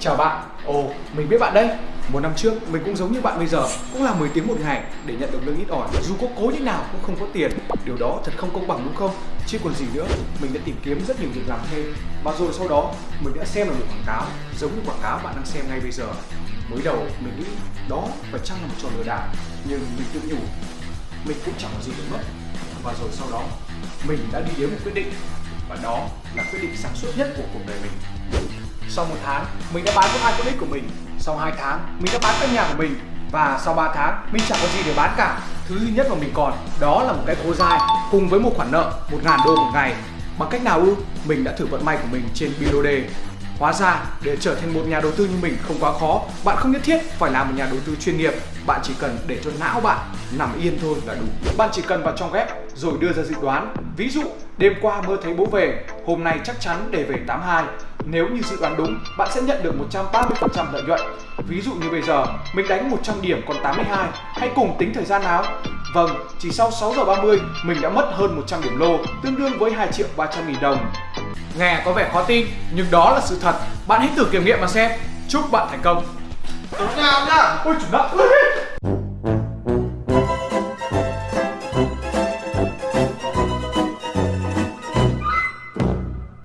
Chào bạn, ồ, mình biết bạn đấy Một năm trước, mình cũng giống như bạn bây giờ Cũng là 10 tiếng một ngày để nhận được lương ít ỏi. Dù có cố như nào cũng không có tiền. Điều đó thật không công bằng đúng không? Chứ còn gì nữa, mình đã tìm kiếm rất nhiều việc làm thêm. Và rồi sau đó, mình đã xem được một quảng cáo Giống như quảng cáo bạn đang xem ngay bây giờ. Mới đầu, mình nghĩ đó phải chăng là một trò lừa đảo Nhưng mình tự nhủ Mình cũng chẳng có gì để mất. Và rồi sau đó, mình đã đi đến một quyết định Và đó là quyết định sáng suốt nhất của cuộc đời mình sau một tháng, mình đã bán con hai con ích của mình. Sau 2 tháng, mình đã bán căn nhà của mình. Và sau 3 tháng, mình chẳng có gì để bán cả. Thứ duy nhất mà mình còn, đó là một cái khố dai Cùng với một khoản nợ 1.000 đô một ngày. Bằng cách nào ư? Mình đã thử vận may của mình trên Bilode. Hóa ra, để trở thành một nhà đầu tư như mình không quá khó Bạn không nhất thiết phải là một nhà đầu tư chuyên nghiệp Bạn chỉ cần để cho não bạn nằm yên thôi là đủ Bạn chỉ cần vào trong web rồi đưa ra dự đoán Ví dụ, đêm qua mơ thấy bố về Hôm nay chắc chắn để về 82 nếu như dự đoán đúng, bạn sẽ nhận được 130% lợi nhuận. Ví dụ như bây giờ, mình đánh 100 điểm còn 82, hãy cùng tính thời gian nào? Vâng, chỉ sau 6 giờ 30, mình đã mất hơn 100 điểm lô, tương đương với 2 triệu 300 nghìn đồng. Nghe có vẻ khó tin, nhưng đó là sự thật. Bạn hãy thử kiểm nghiệm mà xem. Chúc bạn thành công. Nhau nhá Ôi chủ nợ.